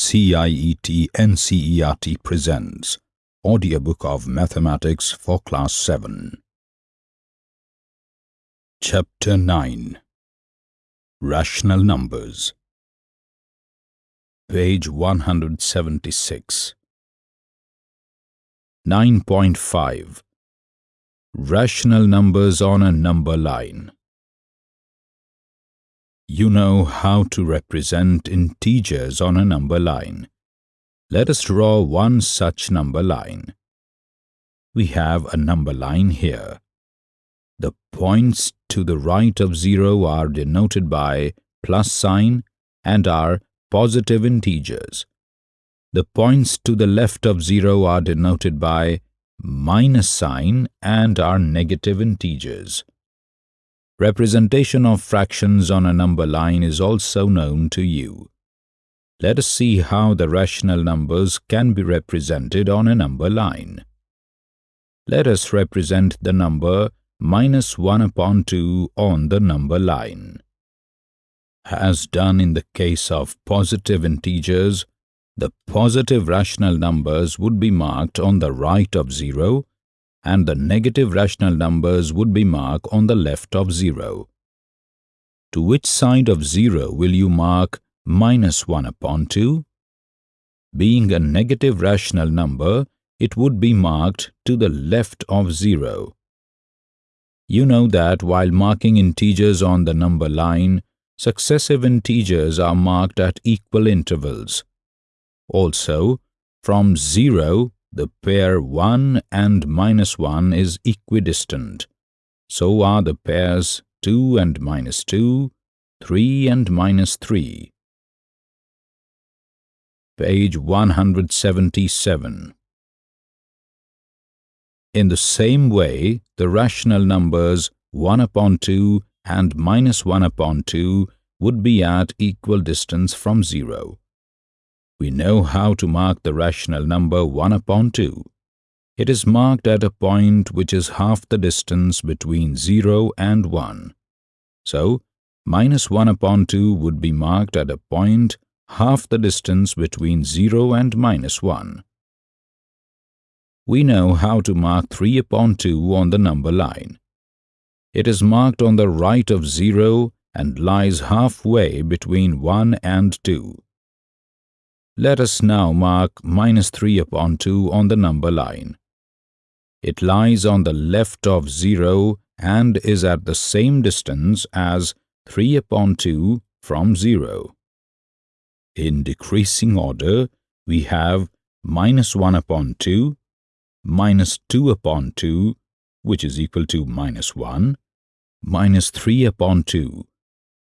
CIET NCERT presents Audiobook of Mathematics for Class 7. Chapter 9 Rational Numbers. Page 176 9.5 Rational Numbers on a Number Line you know how to represent integers on a number line. Let us draw one such number line. We have a number line here. The points to the right of 0 are denoted by plus sign and are positive integers. The points to the left of 0 are denoted by minus sign and are negative integers. Representation of fractions on a number line is also known to you. Let us see how the rational numbers can be represented on a number line. Let us represent the number minus 1 upon 2 on the number line. As done in the case of positive integers, the positive rational numbers would be marked on the right of 0 and the negative rational numbers would be marked on the left of 0. To which side of 0 will you mark minus 1 upon 2? Being a negative rational number, it would be marked to the left of 0. You know that while marking integers on the number line, successive integers are marked at equal intervals. Also, from 0 the pair 1 and minus 1 is equidistant. So are the pairs 2 and minus 2, 3 and minus 3. Page 177 In the same way, the rational numbers 1 upon 2 and minus 1 upon 2 would be at equal distance from 0 we know how to mark the rational number 1 upon 2. It is marked at a point which is half the distance between 0 and 1. So, minus 1 upon 2 would be marked at a point half the distance between 0 and minus 1. We know how to mark 3 upon 2 on the number line. It is marked on the right of 0 and lies halfway between 1 and 2. Let us now mark minus 3 upon 2 on the number line. It lies on the left of 0 and is at the same distance as 3 upon 2 from 0. In decreasing order, we have minus 1 upon 2, minus 2 upon 2, which is equal to minus 1, minus 3 upon 2,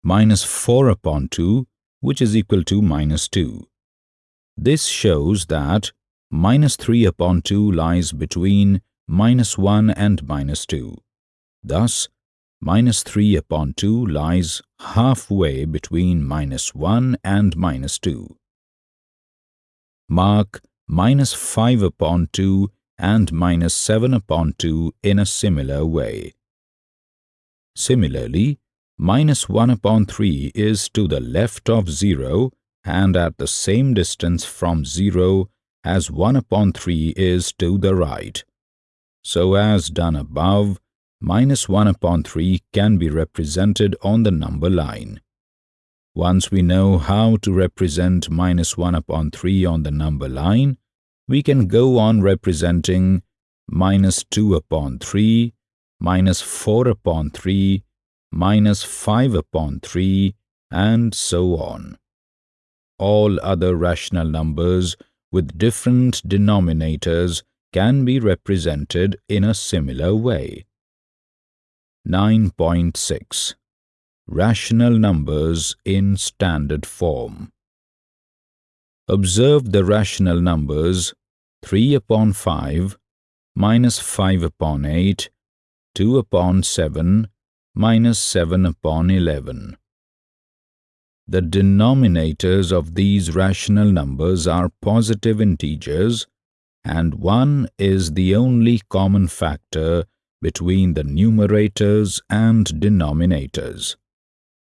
minus 4 upon 2, which is equal to minus 2. This shows that minus 3 upon 2 lies between minus 1 and minus 2. Thus, minus 3 upon 2 lies halfway between minus 1 and minus 2. Mark minus 5 upon 2 and minus 7 upon 2 in a similar way. Similarly, minus 1 upon 3 is to the left of 0 and at the same distance from 0 as 1 upon 3 is to the right. So as done above, minus 1 upon 3 can be represented on the number line. Once we know how to represent minus 1 upon 3 on the number line, we can go on representing minus 2 upon 3, minus 4 upon 3, minus 5 upon 3, and so on all other rational numbers with different denominators can be represented in a similar way. 9.6 Rational Numbers in Standard Form Observe the rational numbers 3 upon 5, minus 5 upon 8, 2 upon 7, minus 7 upon 11. The denominators of these rational numbers are positive integers and 1 is the only common factor between the numerators and denominators.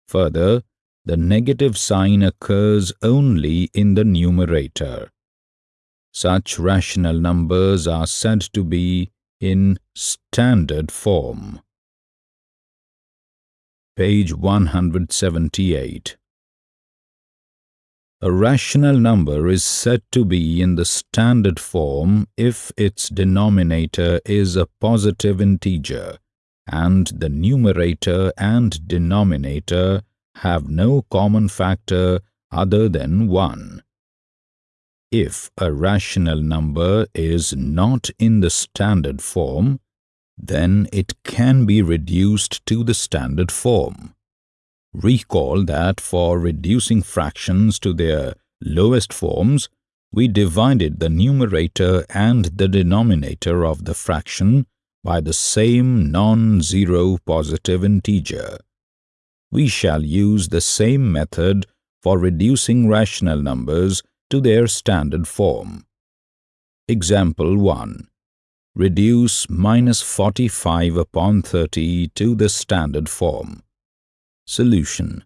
Further, the negative sign occurs only in the numerator. Such rational numbers are said to be in standard form. Page 178 A rational number is said to be in the standard form if its denominator is a positive integer and the numerator and denominator have no common factor other than 1. If a rational number is not in the standard form, then it can be reduced to the standard form. Recall that for reducing fractions to their lowest forms, we divided the numerator and the denominator of the fraction by the same non-zero positive integer. We shall use the same method for reducing rational numbers to their standard form. Example 1. Reduce minus 45 upon 30 to the standard form. Solution.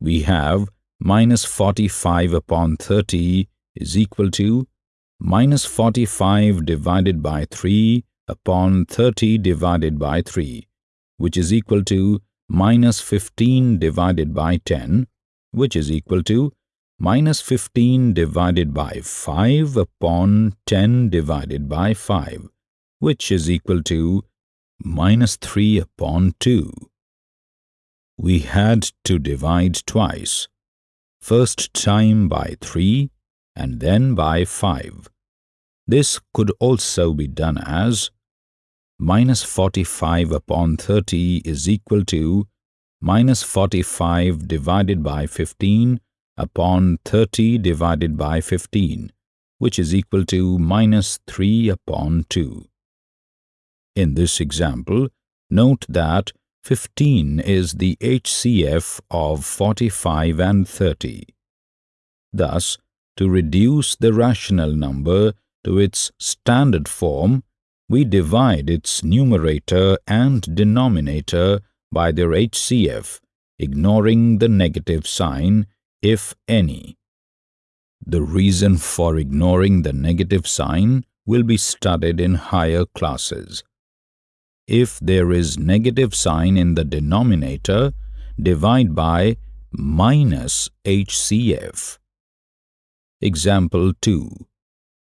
We have minus 45 upon 30 is equal to minus 45 divided by 3 upon 30 divided by 3, which is equal to minus 15 divided by 10, which is equal to minus 15 divided by 5 upon 10 divided by 5, which is equal to minus 3 upon 2. We had to divide twice, first time by 3 and then by 5. This could also be done as minus 45 upon 30 is equal to minus 45 divided by 15 upon 30 divided by 15, which is equal to minus 3 upon 2. In this example, note that 15 is the HCF of 45 and 30. Thus, to reduce the rational number to its standard form, we divide its numerator and denominator by their HCF, ignoring the negative sign if any. The reason for ignoring the negative sign will be studied in higher classes. If there is negative sign in the denominator, divide by minus HCF. Example 2.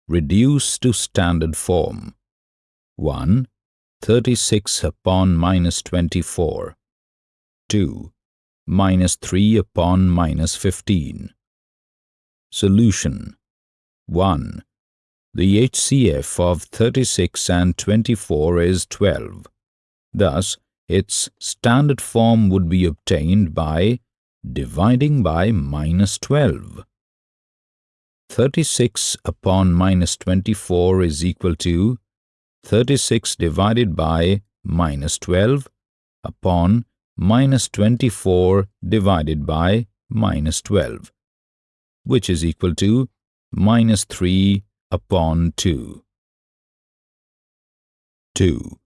Reduce to standard form. 1. 36 upon minus 24. 2 minus 3 upon minus 15. Solution 1. The HCF of 36 and 24 is 12. Thus, its standard form would be obtained by dividing by minus 12. 36 upon minus 24 is equal to 36 divided by minus 12 upon minus 24 divided by minus 12, which is equal to minus 3 upon 2. 2.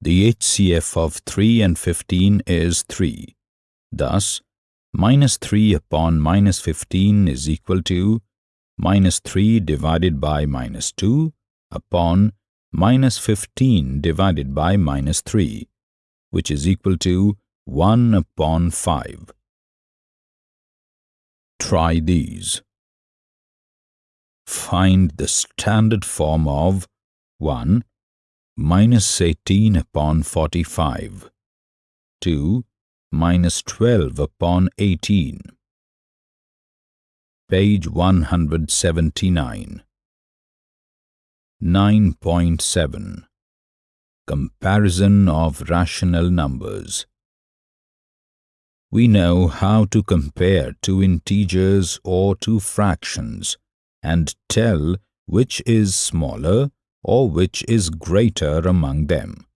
The HCF of 3 and 15 is 3. Thus, minus 3 upon minus 15 is equal to minus 3 divided by minus 2 upon minus 15 divided by minus 3, which is equal to 1 upon 5. Try these. Find the standard form of 1 minus 18 upon 45, 2 minus 12 upon 18. Page 179. 9.7 Comparison of rational numbers we know how to compare two integers or two fractions and tell which is smaller or which is greater among them.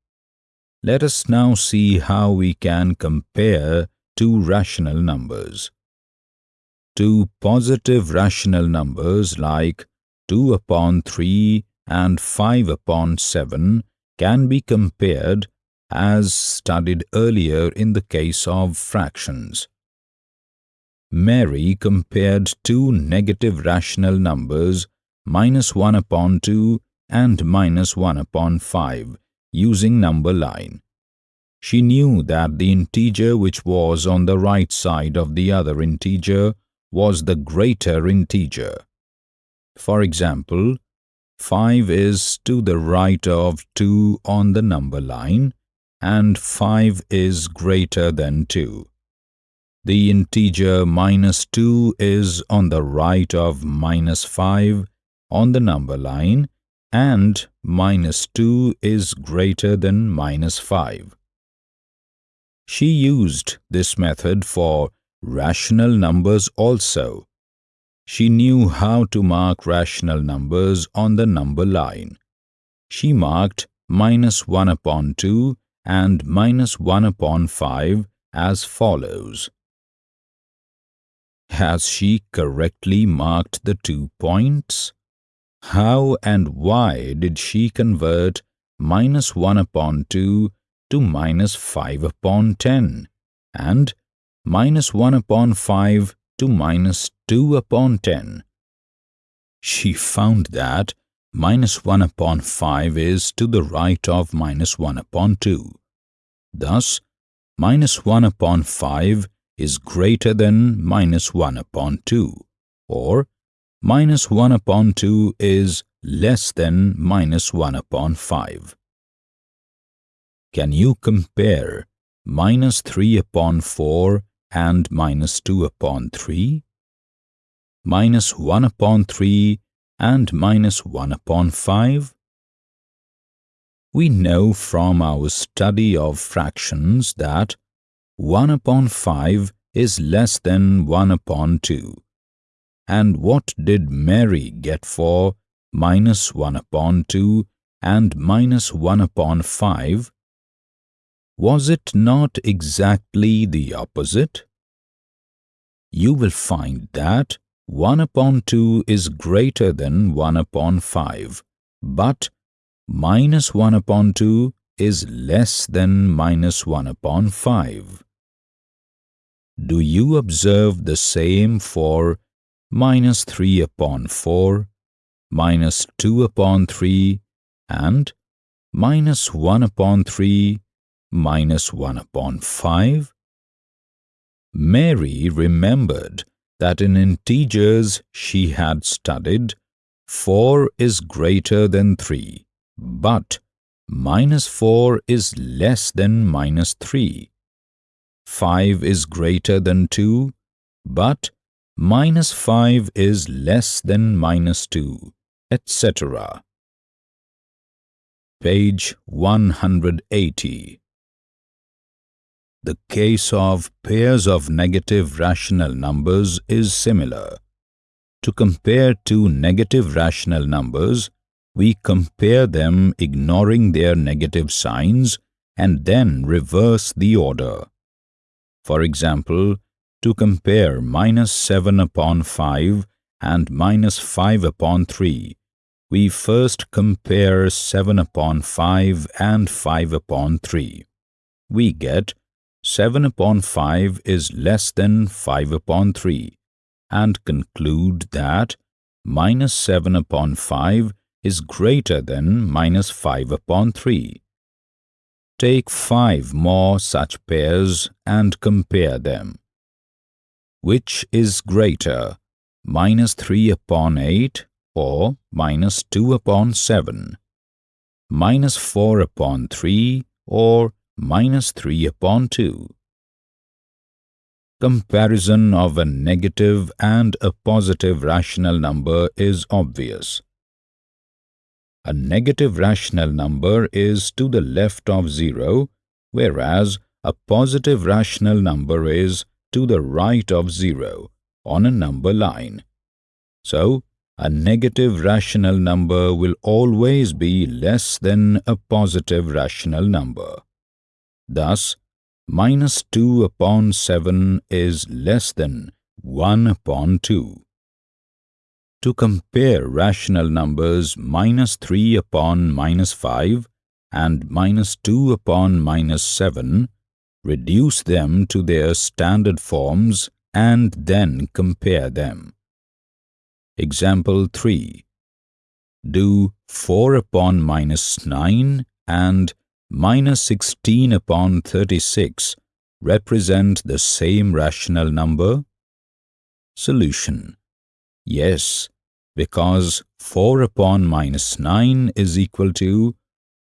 Let us now see how we can compare two rational numbers. Two positive rational numbers like 2 upon 3 and 5 upon 7 can be compared as studied earlier in the case of fractions. Mary compared two negative rational numbers minus 1 upon 2 and minus 1 upon 5 using number line. She knew that the integer which was on the right side of the other integer was the greater integer. For example, 5 is to the right of 2 on the number line and 5 is greater than 2. The integer minus 2 is on the right of minus 5 on the number line and minus 2 is greater than minus 5. She used this method for rational numbers also. She knew how to mark rational numbers on the number line. She marked minus 1 upon 2 and minus 1 upon 5 as follows. Has she correctly marked the two points? How and why did she convert minus 1 upon 2 to minus 5 upon 10 and minus 1 upon 5 to minus 2 upon 10? She found that minus 1 upon 5 is to the right of minus 1 upon 2. Thus, minus 1 upon 5 is greater than minus 1 upon 2 or minus 1 upon 2 is less than minus 1 upon 5. Can you compare minus 3 upon 4 and minus 2 upon 3? Minus 1 upon 3 and minus 1 upon 5? We know from our study of fractions that 1 upon 5 is less than 1 upon 2 and what did Mary get for minus 1 upon 2 and minus 1 upon 5? Was it not exactly the opposite? You will find that 1 upon 2 is greater than 1 upon 5, but minus 1 upon 2 is less than minus 1 upon 5. Do you observe the same for minus 3 upon 4, minus 2 upon 3, and minus 1 upon 3, minus 1 upon 5? Mary remembered that in integers she had studied 4 is greater than 3, but minus 4 is less than minus 3. 5 is greater than 2, but minus 5 is less than minus 2, etc. Page 180 The case of pairs of negative rational numbers is similar. To compare two negative rational numbers, we compare them ignoring their negative signs and then reverse the order. For example, to compare minus 7 upon 5 and minus 5 upon 3, we first compare 7 upon 5 and 5 upon 3. We get 7 upon 5 is less than 5 upon 3 and conclude that minus 7 upon 5 is greater than minus 5 upon 3. Take 5 more such pairs and compare them. Which is greater, minus 3 upon 8 or minus 2 upon 7, minus 4 upon 3 or minus 3 upon 2? Comparison of a negative and a positive rational number is obvious. A negative rational number is to the left of 0, whereas a positive rational number is to the right of 0 on a number line. So, a negative rational number will always be less than a positive rational number. Thus, minus 2 upon 7 is less than 1 upon 2. To compare rational numbers minus 3 upon minus 5 and minus 2 upon minus 7, reduce them to their standard forms and then compare them. Example 3. Do 4 upon minus 9 and minus 16 upon 36 represent the same rational number? Solution. Yes, because 4 upon minus 9 is equal to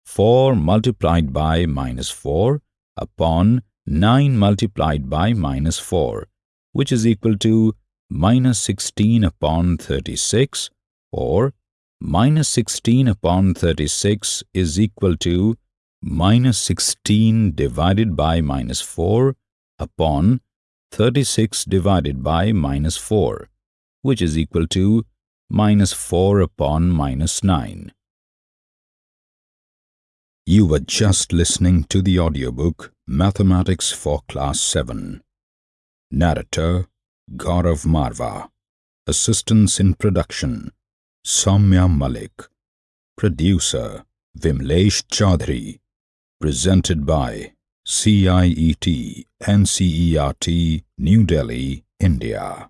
4 multiplied by minus 4 upon 9 multiplied by minus 4, which is equal to minus 16 upon 36 or minus 16 upon 36 is equal to minus 16 divided by minus 4 upon 36 divided by minus 4, which is equal to minus 4 upon minus 9. You were just listening to the audiobook Mathematics for Class 7. Narrator Gaurav Marva. Assistance in production Soumya Malik. Producer Vimlesh Chaudhary. Presented by CIET NCERT New Delhi, India.